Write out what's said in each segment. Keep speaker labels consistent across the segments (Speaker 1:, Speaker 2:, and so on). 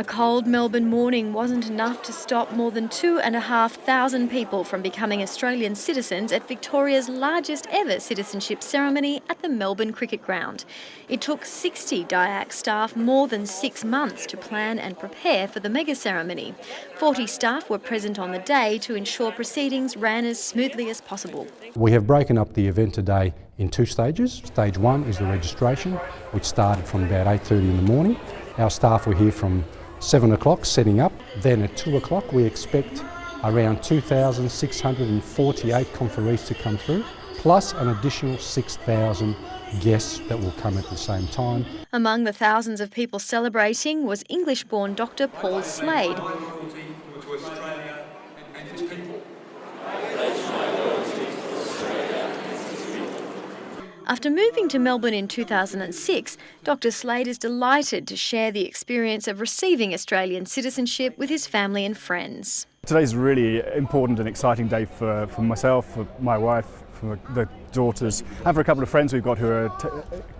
Speaker 1: A cold Melbourne morning wasn't enough to stop more than two and a half thousand people from becoming Australian citizens at Victoria's largest ever citizenship ceremony at the Melbourne Cricket Ground. It took 60 DIAC staff more than six months to plan and prepare for the mega ceremony. 40 staff were present on the day to ensure proceedings ran as smoothly as possible.
Speaker 2: We have broken up the event today in two stages. Stage one is the registration, which started from about 8.30 in the morning. Our staff were here from 7 o'clock setting up. Then at 2 o'clock we expect around 2,648 conferees to come through, plus an additional 6,000 guests that will come at the same time.
Speaker 1: Among the thousands of people celebrating was English-born Dr Paul Slade. After moving to Melbourne in 2006, Dr Slade is delighted to share the experience of receiving Australian citizenship with his family and friends.
Speaker 3: Today's really important and exciting day for, for myself, for my wife, for the daughters and for a couple of friends we've got who are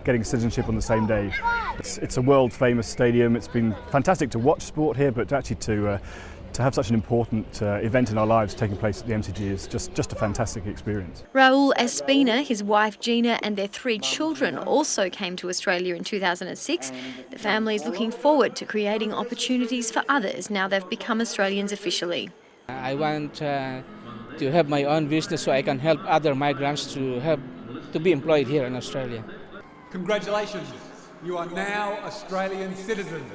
Speaker 3: getting citizenship on the same day. It's, it's, a world famous stadium, it's been fantastic to watch sport here but actually to uh, to have such an important uh, event in our lives taking place at the MCG is just, just a fantastic experience.
Speaker 1: Raul Espina, his wife Gina and their three children also came to Australia in 2006. The family is looking forward to creating opportunities for others now they've become Australians officially.
Speaker 4: I want uh, to have my own business so I can help other migrants to help to be employed here in Australia.
Speaker 5: Congratulations, you are now Australian citizens.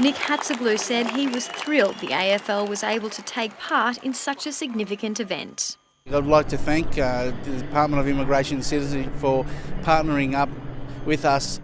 Speaker 1: Nick Hatzoglou said he was thrilled the AFL was able to take part in such a significant event.
Speaker 6: I'd like to thank uh, the Department of Immigration and Citizenship for partnering up with us